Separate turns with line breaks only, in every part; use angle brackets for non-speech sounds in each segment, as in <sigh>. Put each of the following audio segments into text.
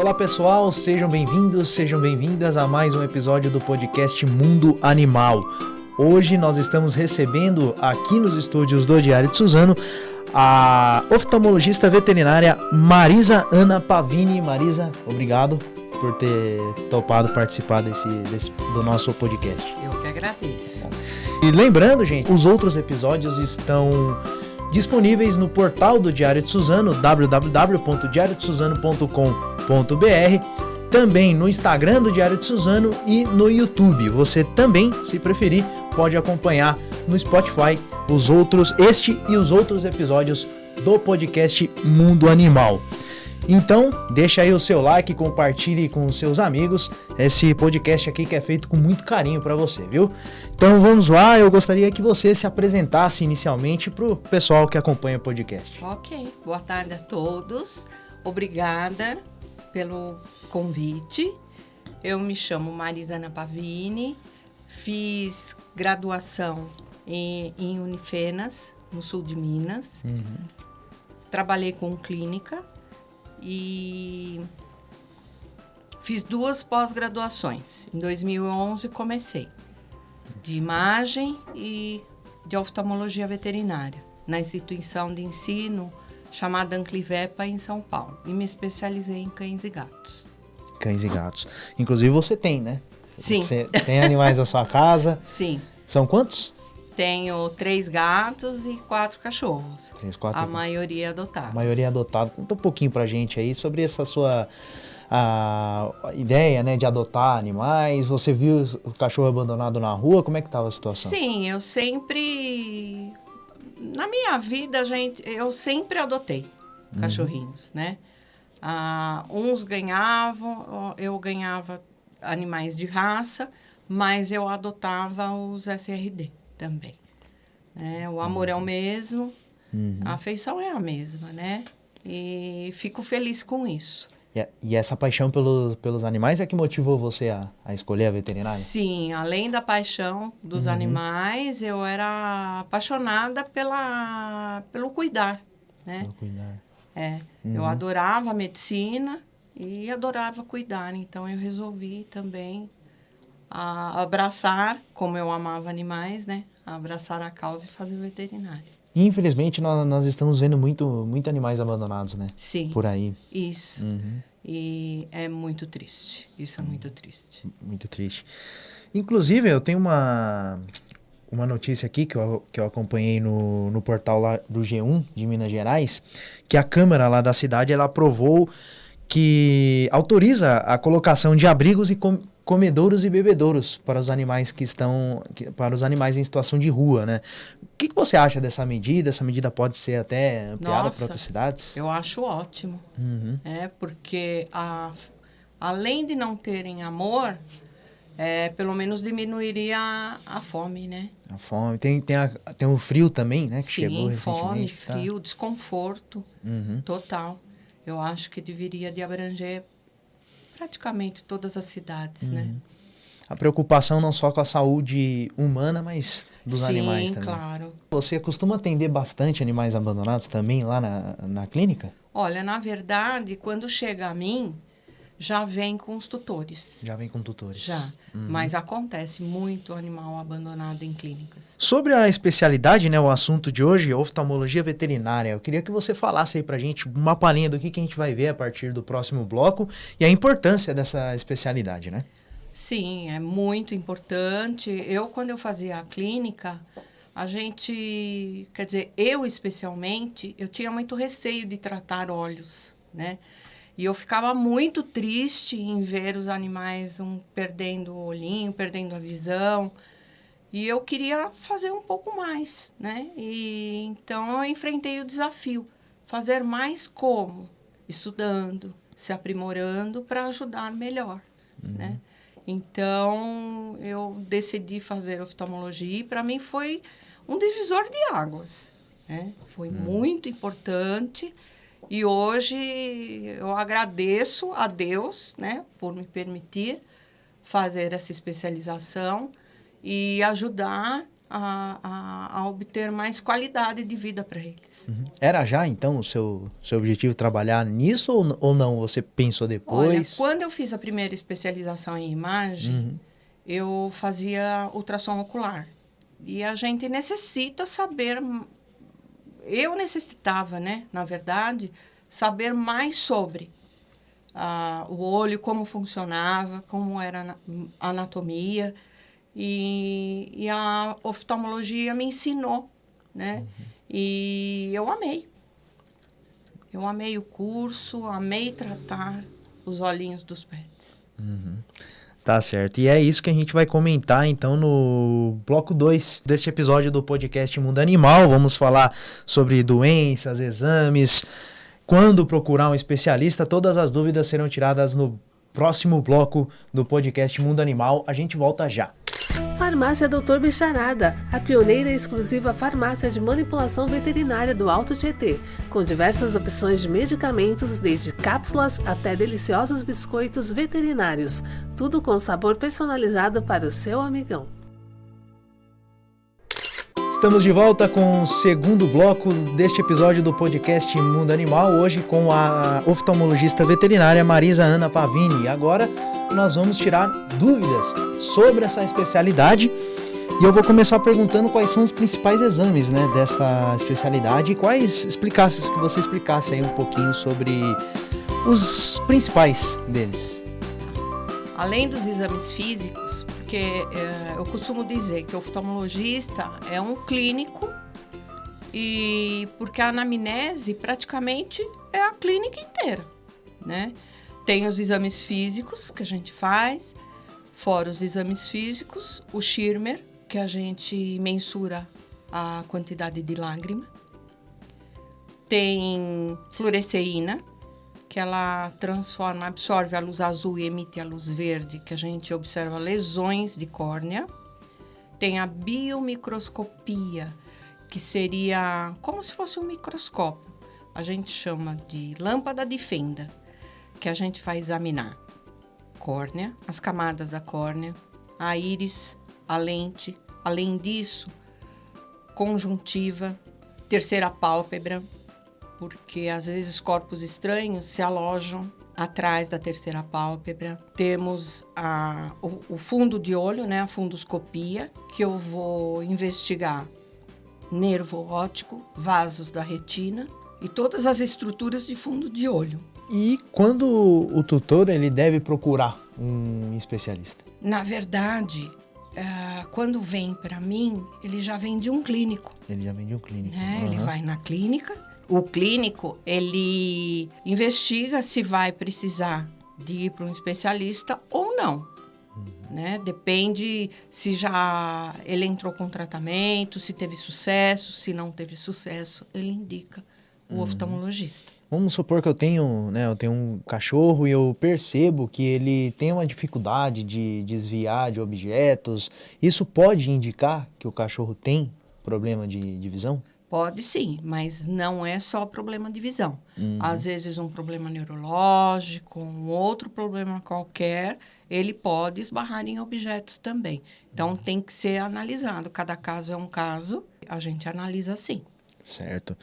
Olá pessoal, sejam bem-vindos, sejam bem-vindas a mais um episódio do podcast Mundo Animal. Hoje nós estamos recebendo aqui nos estúdios do Diário de Suzano a oftalmologista veterinária Marisa Ana Pavini. Marisa, obrigado por ter topado participar desse, desse do nosso podcast.
Eu que agradeço.
E lembrando, gente, os outros episódios estão disponíveis no portal do Diário de Suzano, www.diariodesuzano.com.br, também no Instagram do Diário de Suzano e no YouTube. Você também, se preferir, pode acompanhar no Spotify os outros, este e os outros episódios do podcast Mundo Animal. Então, deixa aí o seu like, compartilhe com os seus amigos esse podcast aqui que é feito com muito carinho para você, viu? Então vamos lá, eu gostaria que você se apresentasse inicialmente para o pessoal que acompanha o podcast.
Ok, boa tarde a todos. Obrigada pelo convite. Eu me chamo Marisana Pavini, fiz graduação em, em Unifenas, no sul de Minas. Uhum. Trabalhei com clínica e fiz duas pós-graduações. Em 2011 comecei de imagem e de oftalmologia veterinária na instituição de ensino chamada Anclivepa em São Paulo e me especializei em cães e gatos.
Cães e gatos. Inclusive você tem, né?
Sim.
Você tem animais na sua casa? <laughs>
Sim.
São quantos?
Tenho três gatos e quatro cachorros.
Três, quatro.
A maioria adotados.
A maioria adotado. Conta um pouquinho pra gente aí sobre essa sua a, ideia, né, de adotar animais. Você viu o cachorro abandonado na rua? Como é que estava a situação?
Sim, eu sempre na minha vida, gente, eu sempre adotei uhum. cachorrinhos, né? Ah, uns ganhavam, eu ganhava animais de raça, mas eu adotava os SRD também. Né? O amor uhum. é o mesmo, uhum. a afeição é a mesma, né? E fico feliz com isso.
E, e essa paixão pelos, pelos animais é que motivou você a, a escolher a veterinária?
Sim, além da paixão dos uhum. animais, eu era apaixonada pela, pelo cuidar, né? Pelo cuidar. É, uhum. eu adorava a medicina e adorava cuidar, então eu resolvi também a abraçar, como eu amava animais, né? abraçar a causa e fazer veterinário.
Infelizmente, nós, nós estamos vendo muito, muito animais abandonados, né?
Sim.
Por aí.
Isso. Uhum. E é muito triste. Isso é muito triste.
Muito triste. Inclusive, eu tenho uma, uma notícia aqui que eu, que eu acompanhei no, no portal lá do G1 de Minas Gerais, que a Câmara lá da cidade, ela aprovou que autoriza a colocação de abrigos e com, comedouros e bebedouros para os animais que estão que, para os animais em situação de rua, né? O que, que você acha dessa medida? Essa medida pode ser até ampliada para outras cidades?
Eu acho ótimo, uhum. é porque a, além de não terem amor, é, pelo menos diminuiria a, a, fome, né?
A fome. Tem, tem, a, tem o frio também, né? Que
Sim,
chegou
fome, tá? frio, desconforto uhum. total. Eu acho que deveria de abranger praticamente todas as cidades, né? uhum. né?
A preocupação não só com a saúde humana, mas dos
Sim,
animais também.
claro.
Você costuma atender bastante animais abandonados também lá na, na clínica?
Olha, na verdade, quando chega a mim, já vem com os tutores.
Já vem com tutores.
Já. Uhum. Mas acontece muito animal abandonado em clínicas.
Sobre a especialidade, né, o assunto de hoje, oftalmologia veterinária, eu queria que você falasse aí pra gente uma palhinha do que, que a gente vai ver a partir do próximo bloco e a importância dessa especialidade, né?
Sim, é muito importante. Eu, quando eu fazia a clínica, a gente, quer dizer, eu especialmente, eu tinha muito receio de tratar olhos, né? E eu ficava muito triste em ver os animais um, perdendo o olhinho, perdendo a visão. E eu queria fazer um pouco mais, né? E então eu enfrentei o desafio. Fazer mais como? Estudando, se aprimorando para ajudar melhor, uhum. né? Então eu decidi fazer oftalmologia e para mim foi um divisor de águas, né? Foi uhum. muito importante e hoje eu agradeço a Deus, né, por me permitir fazer essa especialização e ajudar a, a, a obter mais qualidade de vida para eles.
Uhum. Era já, então, o seu, seu objetivo trabalhar nisso ou, ou não? Você pensou depois? Olha,
quando eu fiz a primeira especialização em imagem, uhum. eu fazia ultrassom ocular. E a gente necessita saber... Eu necessitava, né, na verdade, saber mais sobre uh, o olho, como funcionava, como era a anatomia. E, e a oftalmologia me ensinou, né? Uhum. E eu amei. Eu amei o curso, amei tratar os olhinhos dos pets.
Uhum. Tá certo. E é isso que a gente vai comentar então no bloco 2 deste episódio do podcast Mundo Animal. Vamos falar sobre doenças, exames, quando procurar um especialista. Todas as dúvidas serão tiradas no próximo bloco do podcast Mundo Animal. A gente volta já.
Farmácia Doutor Bicharada, a pioneira e exclusiva farmácia de manipulação veterinária do Alto Tietê, com diversas opções de medicamentos, desde cápsulas até deliciosos biscoitos veterinários, tudo com sabor personalizado para o seu amigão.
Estamos de volta com o segundo bloco deste episódio do podcast Mundo Animal, hoje com a oftalmologista veterinária Marisa Ana Pavini. Agora nós vamos tirar dúvidas sobre essa especialidade. E eu vou começar perguntando quais são os principais exames né, dessa especialidade e quais explicasse, que você explicasse aí um pouquinho sobre os principais deles.
Além dos exames físicos, porque é, eu costumo dizer que o oftalmologista é um clínico e porque a anamnese praticamente é a clínica inteira, né? Tem os exames físicos que a gente faz, fora os exames físicos, o Schirmer, que a gente mensura a quantidade de lágrima. Tem fluoresceína, que ela transforma, absorve a luz azul e emite a luz verde, que a gente observa lesões de córnea. Tem a biomicroscopia, que seria como se fosse um microscópio. A gente chama de lâmpada de fenda, que a gente vai examinar córnea, as camadas da córnea, a íris, a lente. Além disso, conjuntiva, terceira pálpebra, porque às vezes corpos estranhos se alojam atrás da terceira pálpebra. Temos a, o, o, fundo de olho, né, a fundoscopia, que eu vou investigar nervo óptico, vasos da retina e todas as estruturas de fundo de olho.
E quando o tutor ele deve procurar um especialista?
Na verdade, uh, quando vem para mim, ele já vem de um clínico.
Ele já vem de um clínico.
Né? Uhum. Ele vai na clínica o clínico, ele investiga se vai precisar de ir para um especialista ou não. Uhum. Né? Depende se já ele entrou com tratamento, se teve sucesso, se não teve sucesso, ele indica o uhum. oftalmologista.
Vamos supor que eu tenho, né, eu tenho um cachorro e eu percebo que ele tem uma dificuldade de desviar de objetos. Isso pode indicar que o cachorro tem problema de, de visão?
Pode sim, mas não é só problema de visão. Uhum. Às vezes um problema neurológico, um outro problema qualquer, ele pode esbarrar em objetos também. Então uhum. tem que ser analisado. Cada caso é um caso, a gente analisa assim.
Certo.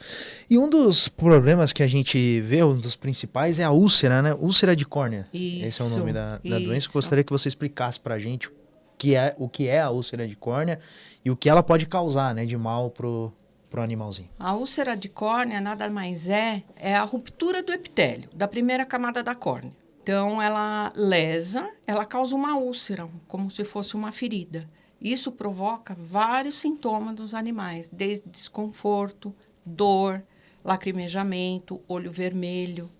E um dos problemas que a gente vê, um dos principais, é a úlcera, né? Úlcera de córnea.
Isso,
Esse é o nome da, da doença. Eu gostaria que você explicasse pra gente o que é, o que é a úlcera de córnea e o que ela pode causar né, de mal pro, para o animalzinho?
A úlcera de córnea nada mais é, é a ruptura do epitélio, da primeira camada da córnea. Então, ela lesa, ela causa uma úlcera, como se fosse uma ferida. Isso provoca vários sintomas dos animais, desde desconforto, dor, lacrimejamento, olho vermelho.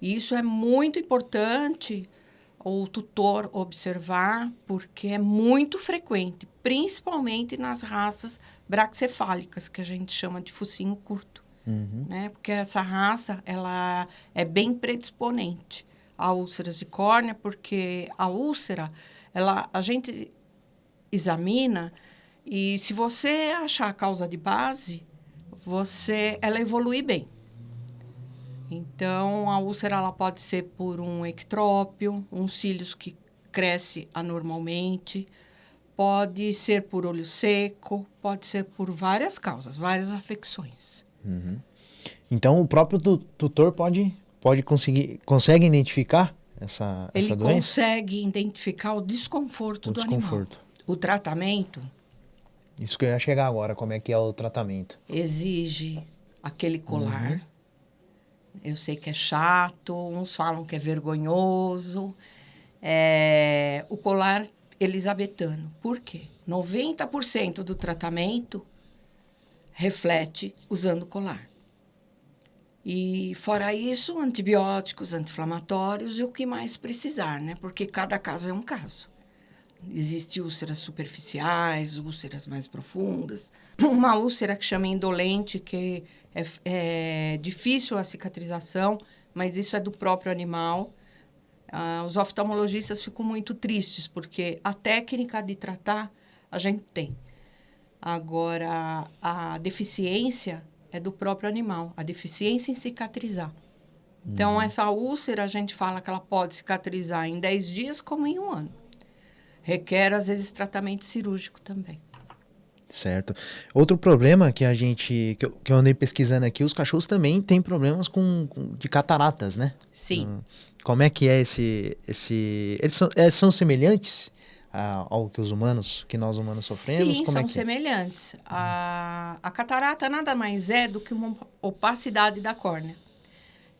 E isso é muito importante o tutor observar, porque é muito frequente, principalmente nas raças braxefálicas, que a gente chama de focinho curto. Uhum. Né? Porque essa raça ela é bem predisponente a úlceras de córnea, porque a úlcera, ela, a gente examina e se você achar a causa de base, você, ela evolui bem. Então, a úlcera ela pode ser por um ectrópio, um cílios que cresce anormalmente, Pode ser por olho seco, pode ser por várias causas, várias afecções.
Uhum. Então o próprio tutor pode, pode conseguir consegue identificar essa,
Ele
essa doença?
consegue identificar o desconforto
O
do
desconforto.
animal. O tratamento
Isso que eu ia chegar agora, como é que é o tratamento?
exige aquele colar.
Uhum.
Eu sei que é chato, uns falam que é vergonhoso. É, o colar elisabetano. Por quê? 90% do tratamento reflete usando colar. E fora isso, antibióticos, anti-inflamatórios e o que mais precisar, né? Porque cada caso é um caso. Existem úlceras superficiais, úlceras mais profundas. Uma úlcera que chama indolente, que é, é difícil a cicatrização, mas isso é do próprio animal. Ah, os oftalmologistas ficam muito tristes, porque a técnica de tratar a gente tem. Agora, a deficiência é do próprio animal, a deficiência em cicatrizar. Então, essa úlcera, a gente fala que ela pode cicatrizar em 10 dias como em um ano. Requer, às vezes, tratamento cirúrgico também.
Certo. Outro problema que a gente, que eu, que eu andei pesquisando aqui, os cachorros também têm problemas com, com- de cataratas, né?
Sim.
Hum, Como é que é esse, esse, eles são, é, são semelhantes a- ao que os humanos, que nós humanos sofremos?
Sim,
Como
são
é é?
semelhantes. A, a catarata nada mais é do que uma opacidade da córnea.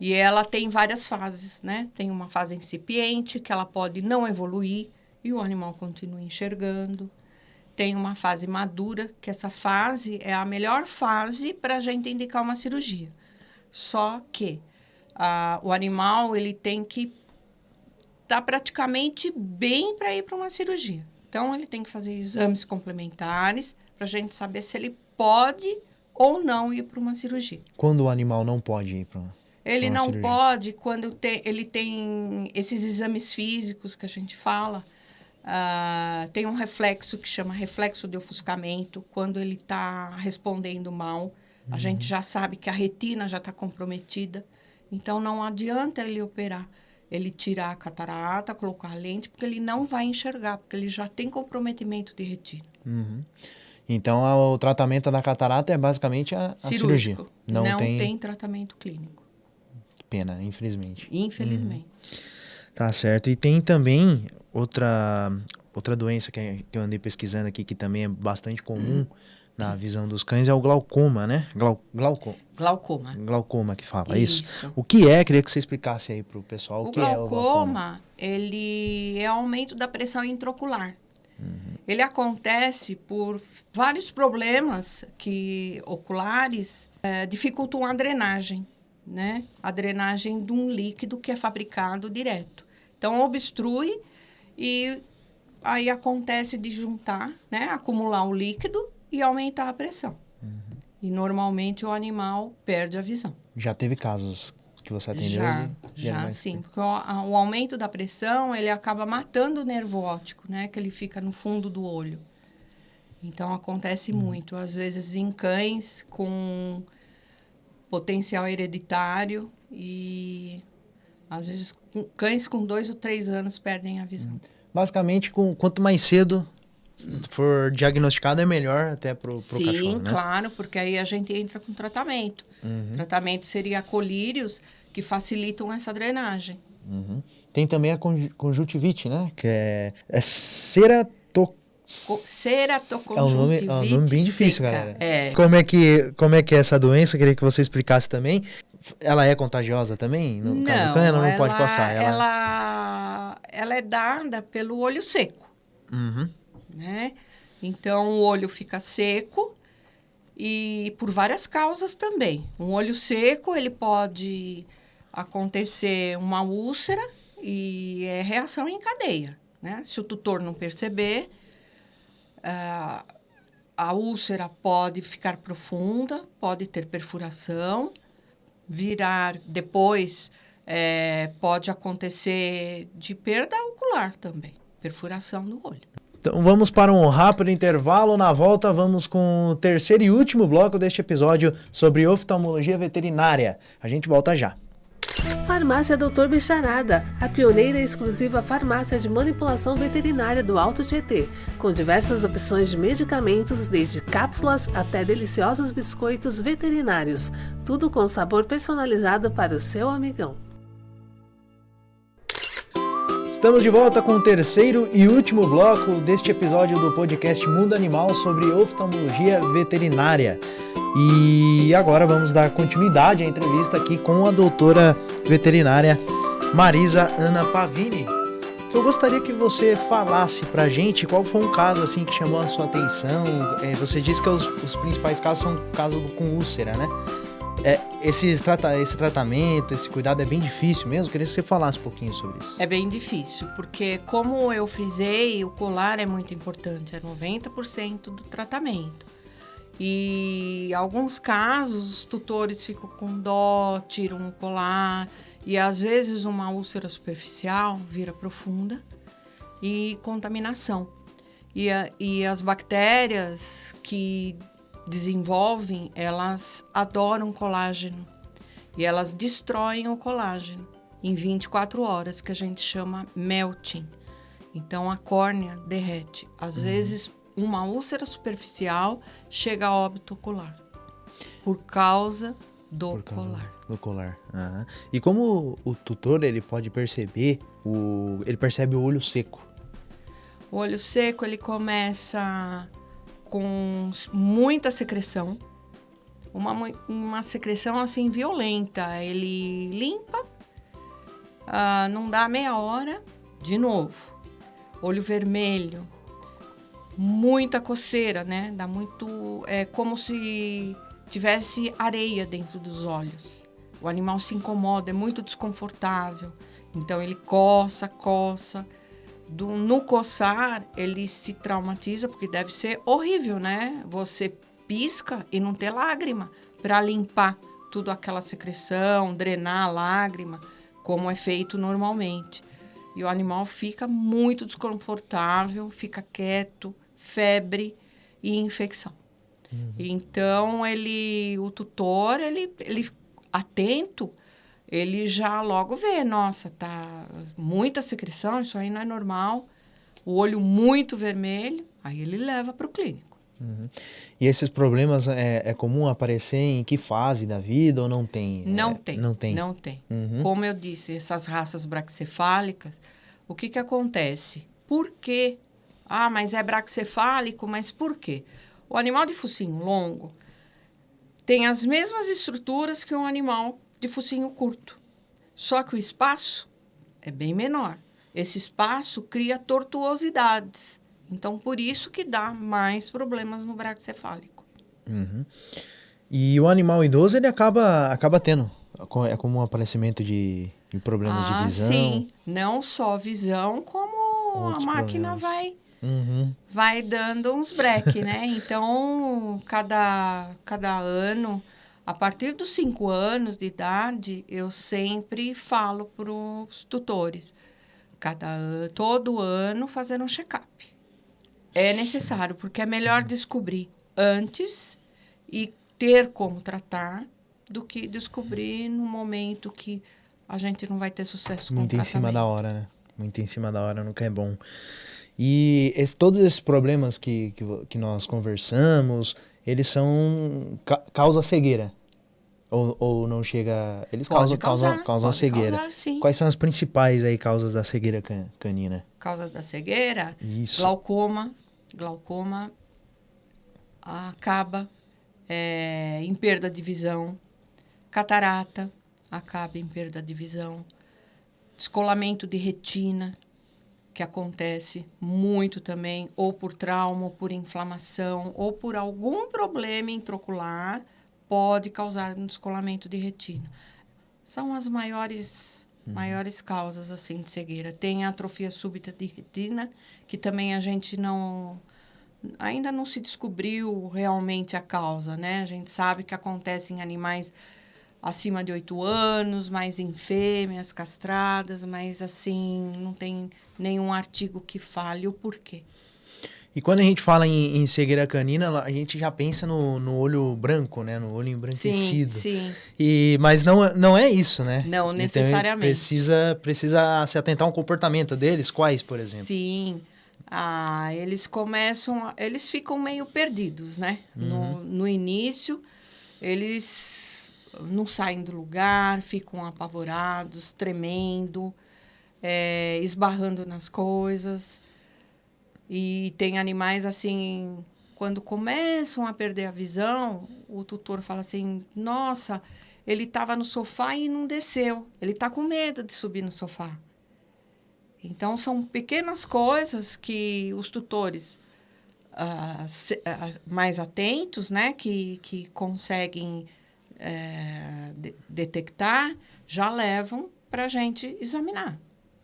E ela tem várias fases, né? Tem uma fase incipiente, que ela pode não evoluir e o animal continua enxergando. Tem uma fase madura, que essa fase é a melhor fase para a gente indicar uma cirurgia. Só que ah, o animal ele tem que estar praticamente bem para ir para uma cirurgia. Então, ele tem que fazer exames complementares para a gente saber se ele pode ou não ir para uma cirurgia.
Quando o animal não pode ir para
Ele
Pra uma
não
cirurgia.
pode quando te- ele tem esses exames físicos que a gente fala. Ah, tem um reflexo que chama reflexo de ofuscamento. Quando ele está respondendo mal, a gente já sabe que a retina já está comprometida. Então, não adianta ele operar. Ele tirar a catarata, colocar a lente, porque ele não vai enxergar, porque ele já tem comprometimento de retina.
Uhum. Então, o tratamento da catarata é basicamente a, a cirurgia. Não,
não
tem,
tem tratamento clínico,
pena, infelizmente.
infelizmente.
Tá certo. E tem também outra, outra doença que, que eu andei pesquisando aqui, que também é bastante comum na visão dos cães, é o glaucoma, né? Glau, glauco,
Glaucoma.
glaucoma que fala, isso.
Isso.
O que é? Queria que você explicasse aí pro pessoal o,
O
que é o glaucoma.
glaucoma, ele é aumento da pressão intraocular. Ele acontece por vários problemas que oculares eh, dificultam a drenagem, né? A drenagem de um líquido que é fabricado direto. Então, obstrui e aí acontece de juntar, né? Acumular o líquido e aumentar a pressão. E normalmente o animal perde a visão.
Já teve casos que você atendeu?
Já,
de- de
já sim.
que-
Porque o, a- o aumento da pressão, ele acaba matando o nervo óptico, né? Que ele fica no fundo do olho. Então, acontece muito. Às vezes, em cães com potencial hereditário e... Às vezes, cães com dois ou três anos perdem a visão.
Basicamente, com, quanto mais cedo for diagnosticado, é melhor até pro
Sim,
cachorro, né?
claro, porque aí a gente entra com tratamento.
Uhum,
Tratamento seria colírios que facilitam essa drenagem.
uhum. Tem também a conju- conjuntivite, né? Que é, é ceratoc...
Co-
É um nome,
Ceratoconjuntivite
é um nome bem difícil,
seca.
galera.
É.
Como é, que, como é que é essa doença? Eu queria que você explicasse também. Ela é contagiosa também? No caso do cão, ela não pode passar. Ela...
Ela, ela é dada pelo olho seco,
Uhum.
né? Então, o olho fica seco e por várias causas também. Um olho seco, ele pode acontecer uma úlcera e é reação em cadeia, né? Se o tutor não perceber, ah, a úlcera pode ficar profunda, pode ter perfuração, virar depois é, pode acontecer de perda ocular também, perfuração do olho.
Então vamos para um rápido intervalo. Na volta, vamos com o terceiro e último bloco deste episódio sobre oftalmologia veterinária. A gente volta já.
Farmácia Doutor Bicharada, a pioneira e exclusiva farmácia de manipulação veterinária do Alto Tietê, com diversas opções de medicamentos, desde cápsulas até deliciosos biscoitos veterinários, tudo com sabor personalizado para o seu amigão.
Estamos de volta com o terceiro e último bloco deste episódio do podcast Mundo Animal sobre oftalmologia veterinária. E agora vamos dar continuidade à entrevista aqui com a doutora veterinária Marisa Ana Pavini. Eu gostaria que você falasse pra gente qual foi um caso assim que chamou a sua atenção. É, você disse que os, os principais casos são casos com úlcera, né? É, esse, trata, esse tratamento, esse cuidado é bem difícil mesmo? Queria que você falasse um pouquinho sobre isso.
É bem difícil, porque como eu frisei, o colar é muito importante, é 90% do tratamento. E em alguns casos, os tutores ficam com dó, tiram o colar, e às vezes uma úlcera superficial vira profunda e contaminação. E, a, e as bactérias que desenvolvem, elas adoram colágeno e elas destroem o colágeno em 24 horas, que a gente chama melting. Então a córnea derrete. Às uhum. vezes uma úlcera superficial chega a óbito ocular por causa do por causa colar.
Do colar. Uhum. E como o tutor ele pode perceber o ele percebe o olho seco?
O olho seco ele começa com muita secreção, uma, uma secreção assim violenta. Ele limpa, uh, não dá meia hora, de novo. Olho vermelho, muita coceira, né? Dá muito. É como se tivesse areia dentro dos olhos. O animal se incomoda, é muito desconfortável. Então ele coça, coça. Do, no coçar, ele se traumatiza, porque deve ser horrível, né? Você pisca e não ter lágrima para limpar tudo aquela secreção, drenar a lágrima, como é feito normalmente. E o animal fica muito desconfortável, fica quieto, febre e infecção. Uhum. Então ele, o tutor, ele, ele atento, ele já logo vê, nossa, tá muita secreção, isso aí não é normal. O olho muito vermelho, aí ele leva para o clínico.
Uhum. E esses problemas é, é, comum aparecer em que fase da vida ou não tem?
Não
é,
tem.
Não tem.
Não tem. Uhum. Como eu disse, essas raças braxcefálicas, o que que acontece? Por que ah, mas é braxcefálico, mas por quê? O animal de focinho longo tem as mesmas estruturas que um animal de focinho curto, só que o espaço é bem menor. Esse espaço cria tortuosidades. Então, por isso que dá mais problemas no braxcefálico.
Uhum. E o animal idoso, ele acaba, acaba tendo, é como um aparecimento de, de problemas ah, de visão?
sim. Não só visão, como Outros a máquina vai uhum. vai dando uns break, né? <laughs> Então, cada, cada ano, a partir dos cinco anos de idade, eu sempre falo para os tutores, cada todo ano fazer um check-up. É necessário, porque é melhor descobrir antes e ter como tratar do que descobrir no momento que a gente não vai ter sucesso
Muito em cima da hora, né? Muito em cima da hora nunca é bom. E esse, todos esses problemas que, que, que, nós conversamos, eles são ca causa cegueira. Ou, ou não chega. Eles pode causam, causar, causam, causam cegueira. Causar, Quais são as principais aí causas da cegueira can, canina?
Causas da cegueira? Isso. Glaucoma. Glaucoma acaba é, em perda de visão. Catarata acaba em perda de visão. Descolamento de retina que acontece muito também, ou por trauma, ou por inflamação, ou por algum problema intraocular, pode causar um descolamento de retina. São as maiores uhum. maiores causas assim de cegueira. Tem a atrofia súbita de retina, que também a gente não ainda não se descobriu realmente a causa, né? A gente sabe que acontece em animais acima de oito anos, mais em fêmeas castradas, mas assim, não tem nenhum artigo que fale o porquê.
E quando a gente fala em, em cegueira canina, a gente já pensa no, no olho branco, né? No olho embranquecido.
Sim, sim.
E, mas não, não é isso, né?
Não necessariamente.
Então, precisa, precisa se atentar ao comportamento deles. Quais, por exemplo?
Sim. Ah, eles começam, eles ficam meio perdidos, né? Uhum. No, no início, eles não saem do lugar, ficam apavorados, tremendo, é, esbarrando nas coisas. E tem animais assim, quando começam a perder a visão, o tutor fala assim: nossa, ele estava no sofá e não desceu. Ele está com medo de subir no sofá. Então, são pequenas coisas que os tutores uh, se, uh, mais atentos, né, que, que conseguem uh, de, detectar, já levam para a gente examinar.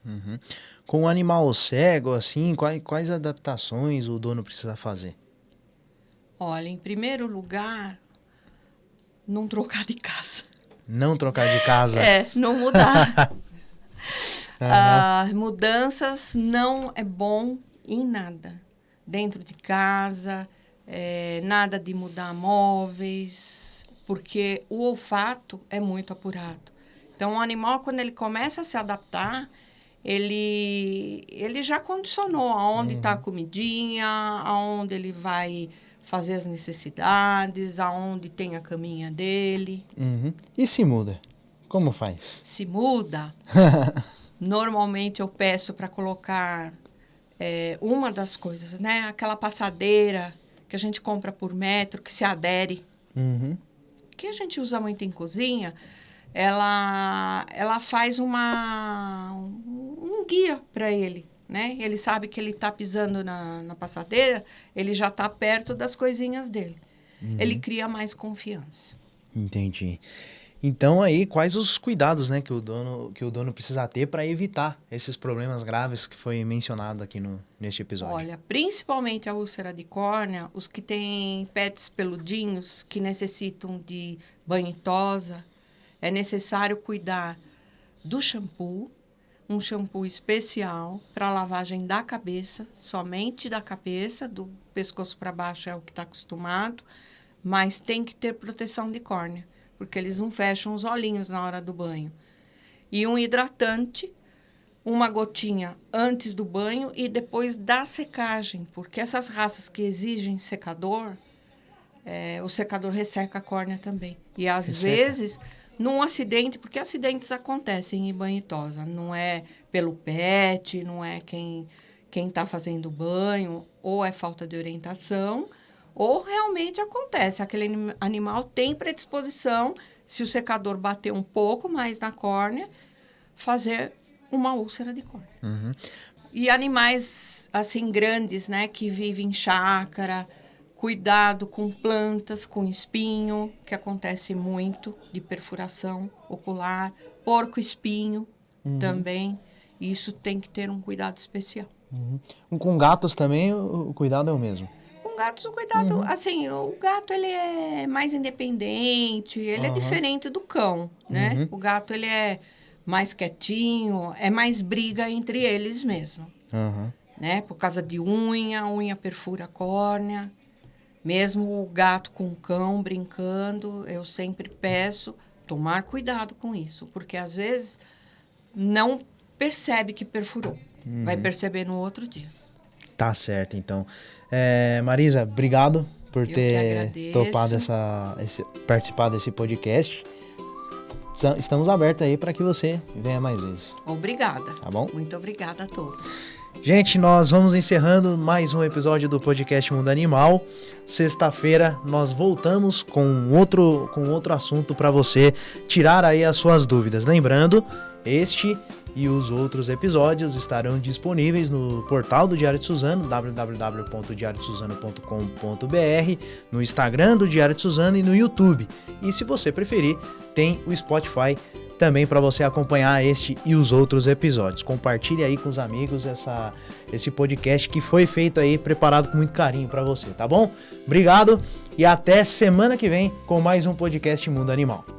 Uhum. Com o animal cego, assim, quais, quais adaptações o dono precisa fazer?
Olha, em primeiro lugar, não trocar de casa.
Não trocar de casa? <laughs>
é, não mudar. <laughs> uhum. mudanças não é bom em nada. Dentro de casa, é, nada de mudar móveis, porque o olfato é muito apurado. Então, o animal, quando ele começa a se adaptar, ele, ele já condicionou aonde está uhum. a comidinha, aonde ele vai fazer as necessidades, aonde tem a caminha dele.
Uhum. E se muda? Como faz?
Se muda. <laughs> normalmente eu peço para colocar é, uma das coisas, né? Aquela passadeira que a gente compra por metro, que se adere.
Uhum.
Que a gente usa muito em cozinha ela, ela faz uma, um, um guia para ele. Né? Ele sabe que ele está pisando na, na passadeira, ele já está perto das coisinhas dele. Uhum. Ele cria mais confiança.
Entendi. Então aí quais os cuidados, né, que o dono que o dono precisa ter para evitar esses problemas graves que foi mencionado aqui no neste episódio?
Olha, principalmente a úlcera de córnea, os que têm pets peludinhos que necessitam de banho tosa, é necessário cuidar do shampoo, um shampoo especial para lavagem da cabeça, somente da cabeça, do pescoço para baixo é o que está acostumado, mas tem que ter proteção de córnea, porque eles não fecham os olhinhos na hora do banho. E um hidratante, uma gotinha antes do banho e depois da secagem, porque essas raças que exigem secador, é, o secador resseca a córnea também. E às resseca. vezes num acidente, porque acidentes acontecem em banho e tosa. Não é pelo pet, não é quem quem está fazendo banho, ou é falta de orientação, ou realmente acontece. Aquele animal tem predisposição, se o secador bater um pouco mais na córnea, fazer uma úlcera de córnea.
Uhum.
E animais, assim, grandes, né, que vivem em chácara, Cuidado com plantas com espinho, que acontece muito, de perfuração ocular. Porco-espinho uhum. também. Isso tem que ter um cuidado especial.
Uhum. Com gatos também o cuidado é o mesmo?
Com gatos o cuidado, uhum. assim, o gato ele é mais independente, ele é diferente do cão, né? Uhum. O gato ele é mais quietinho, é mais briga entre eles mesmo. Né? Por causa de unha, unha perfura a córnea. Mesmo o gato com o cão brincando, eu sempre peço tomar cuidado com isso, porque às vezes não percebe que perfurou. Uhum. Vai perceber no outro dia.
Tá certo, então. É, Marisa, obrigado por eu ter topado essa, esse, participar desse podcast. Estamos abertos aí para que você venha mais vezes.
Obrigada.
Tá bom?
Muito obrigada a todos.
Gente, nós vamos encerrando mais um episódio do podcast Mundo Animal. Sexta-feira nós voltamos com outro, com outro assunto para você tirar aí as suas dúvidas. Lembrando, este e os outros episódios estarão disponíveis no portal do Diário de Suzano, www.diariodesuzano.com.br, no Instagram do Diário de Suzano e no YouTube. E se você preferir, tem o Spotify também para você acompanhar este e os outros episódios. Compartilhe aí com os amigos essa, esse podcast que foi feito aí, preparado com muito carinho para você, tá bom? Obrigado e até semana que vem com mais um podcast Mundo Animal.